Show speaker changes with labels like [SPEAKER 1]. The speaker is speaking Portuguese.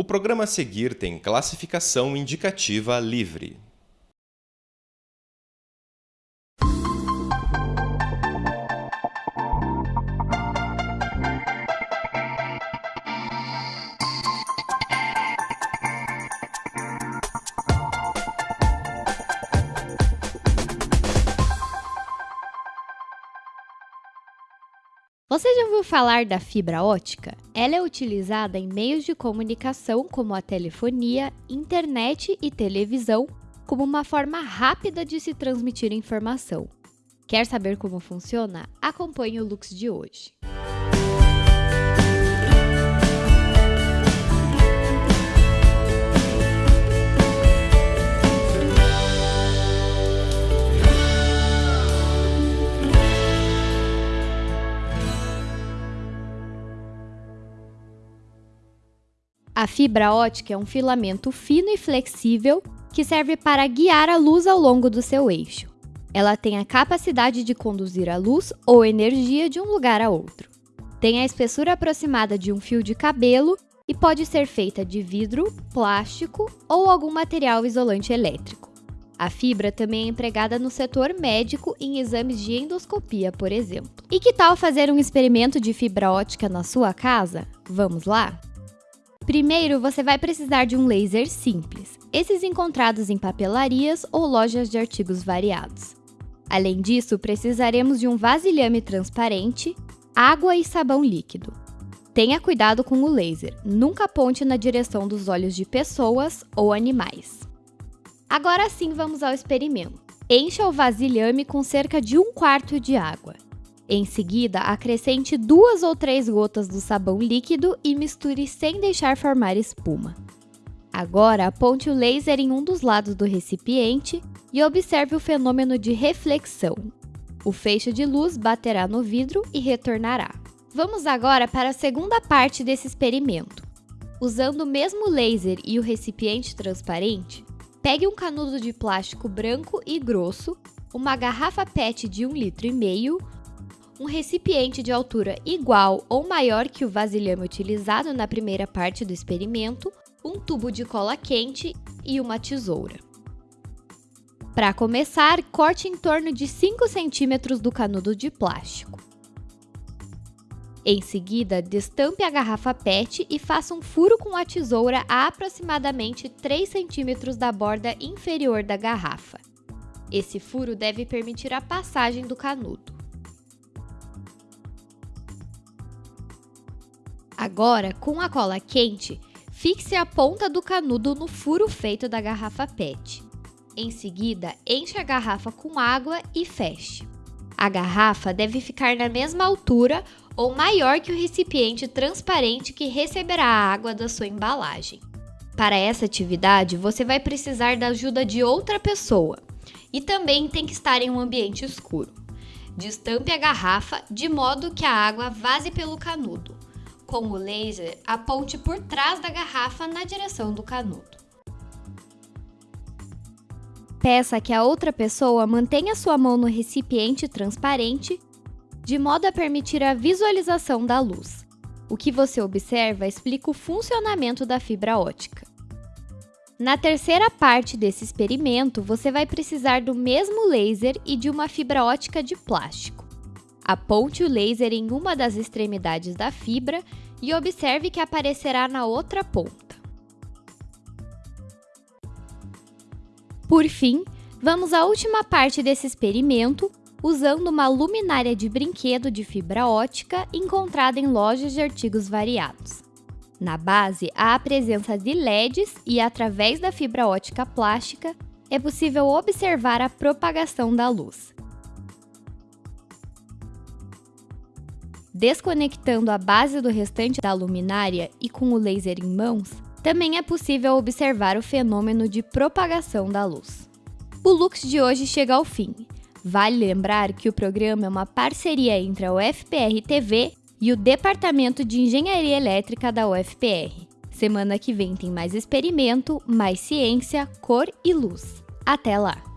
[SPEAKER 1] O programa a seguir tem classificação indicativa livre.
[SPEAKER 2] Você já ouviu falar da fibra ótica? Ela é utilizada em meios de comunicação como a telefonia, internet e televisão, como uma forma rápida de se transmitir informação. Quer saber como funciona? Acompanhe o Lux de hoje. A fibra ótica é um filamento fino e flexível que serve para guiar a luz ao longo do seu eixo. Ela tem a capacidade de conduzir a luz ou energia de um lugar a outro. Tem a espessura aproximada de um fio de cabelo e pode ser feita de vidro, plástico ou algum material isolante elétrico. A fibra também é empregada no setor médico em exames de endoscopia, por exemplo. E que tal fazer um experimento de fibra ótica na sua casa? Vamos lá? Primeiro, você vai precisar de um laser simples, esses encontrados em papelarias ou lojas de artigos variados. Além disso, precisaremos de um vasilhame transparente, água e sabão líquido. Tenha cuidado com o laser, nunca aponte na direção dos olhos de pessoas ou animais. Agora sim vamos ao experimento. Encha o vasilhame com cerca de um quarto de água. Em seguida, acrescente duas ou três gotas do sabão líquido e misture sem deixar formar espuma. Agora, aponte o laser em um dos lados do recipiente e observe o fenômeno de reflexão. O feixe de luz baterá no vidro e retornará. Vamos agora para a segunda parte desse experimento. Usando o mesmo laser e o recipiente transparente, pegue um canudo de plástico branco e grosso, uma garrafa PET de 1,5 litro, um recipiente de altura igual ou maior que o vasilhame utilizado na primeira parte do experimento, um tubo de cola quente e uma tesoura. Para começar, corte em torno de 5 centímetros do canudo de plástico. Em seguida, destampe a garrafa PET e faça um furo com a tesoura a aproximadamente 3 centímetros da borda inferior da garrafa. Esse furo deve permitir a passagem do canudo. Agora, com a cola quente, fixe a ponta do canudo no furo feito da garrafa PET. Em seguida, encha a garrafa com água e feche. A garrafa deve ficar na mesma altura ou maior que o recipiente transparente que receberá a água da sua embalagem. Para essa atividade, você vai precisar da ajuda de outra pessoa e também tem que estar em um ambiente escuro. Destampe a garrafa de modo que a água vaze pelo canudo com o laser, aponte por trás da garrafa na direção do canudo. Peça que a outra pessoa mantenha sua mão no recipiente transparente, de modo a permitir a visualização da luz. O que você observa explica o funcionamento da fibra ótica. Na terceira parte desse experimento, você vai precisar do mesmo laser e de uma fibra ótica de plástico. Aponte o laser em uma das extremidades da fibra e observe que aparecerá na outra ponta. Por fim, vamos à última parte desse experimento, usando uma luminária de brinquedo de fibra ótica encontrada em lojas de artigos variados. Na base, há a presença de LEDs e, através da fibra ótica plástica, é possível observar a propagação da luz. Desconectando a base do restante da luminária e com o laser em mãos, também é possível observar o fenômeno de propagação da luz. O Lux de hoje chega ao fim. Vale lembrar que o programa é uma parceria entre a UFPR TV e o Departamento de Engenharia Elétrica da UFPR. Semana que vem tem mais experimento, mais ciência, cor e luz. Até lá!